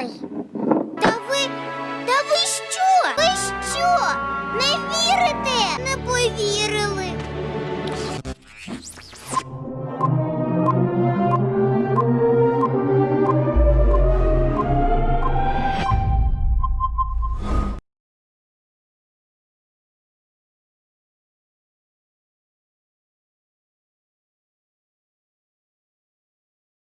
mãe.